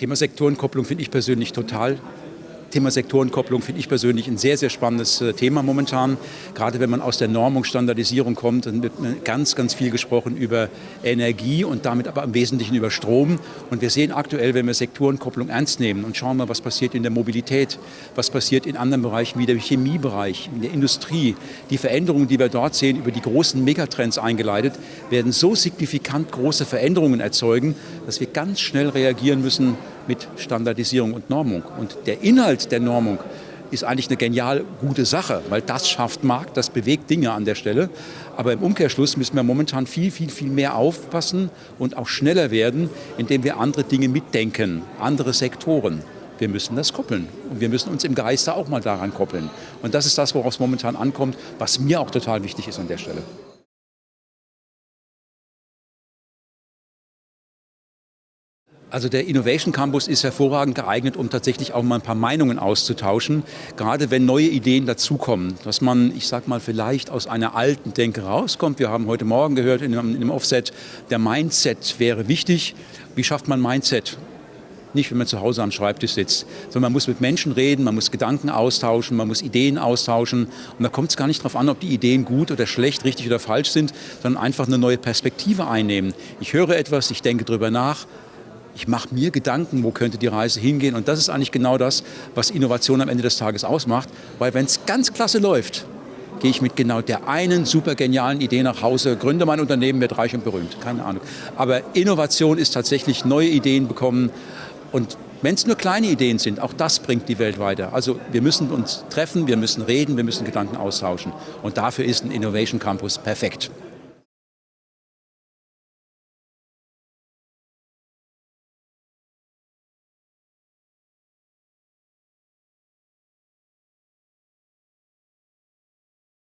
Thema Sektorenkopplung finde ich persönlich total Thema Sektorenkopplung finde ich persönlich ein sehr, sehr spannendes äh, Thema momentan. Gerade wenn man aus der Normung, Standardisierung kommt, dann wird ganz, ganz viel gesprochen über Energie und damit aber im Wesentlichen über Strom. Und wir sehen aktuell, wenn wir Sektorenkopplung ernst nehmen und schauen mal, was passiert in der Mobilität, was passiert in anderen Bereichen wie der Chemiebereich, in der Industrie. Die Veränderungen, die wir dort sehen, über die großen Megatrends eingeleitet, werden so signifikant große Veränderungen erzeugen, dass wir ganz schnell reagieren müssen mit Standardisierung und Normung. Und der Inhalt der Normung ist eigentlich eine genial gute Sache, weil das schafft Markt, das bewegt Dinge an der Stelle. Aber im Umkehrschluss müssen wir momentan viel, viel, viel mehr aufpassen und auch schneller werden, indem wir andere Dinge mitdenken, andere Sektoren. Wir müssen das koppeln und wir müssen uns im Geiste auch mal daran koppeln. Und das ist das, worauf es momentan ankommt, was mir auch total wichtig ist an der Stelle. Also der Innovation Campus ist hervorragend geeignet, um tatsächlich auch mal ein paar Meinungen auszutauschen, gerade wenn neue Ideen dazukommen, dass man, ich sag mal, vielleicht aus einer alten Denke rauskommt. Wir haben heute Morgen gehört in einem Offset, der Mindset wäre wichtig. Wie schafft man Mindset? Nicht, wenn man zu Hause am Schreibtisch sitzt, sondern man muss mit Menschen reden, man muss Gedanken austauschen, man muss Ideen austauschen. Und da kommt es gar nicht darauf an, ob die Ideen gut oder schlecht, richtig oder falsch sind, sondern einfach eine neue Perspektive einnehmen. Ich höre etwas, ich denke darüber nach, ich mache mir Gedanken, wo könnte die Reise hingehen. Und das ist eigentlich genau das, was Innovation am Ende des Tages ausmacht. Weil wenn es ganz klasse läuft, gehe ich mit genau der einen super genialen Idee nach Hause, gründe mein Unternehmen, werde reich und berühmt. Keine Ahnung. Aber Innovation ist tatsächlich neue Ideen bekommen. Und wenn es nur kleine Ideen sind, auch das bringt die Welt weiter. Also wir müssen uns treffen, wir müssen reden, wir müssen Gedanken austauschen. Und dafür ist ein Innovation Campus perfekt.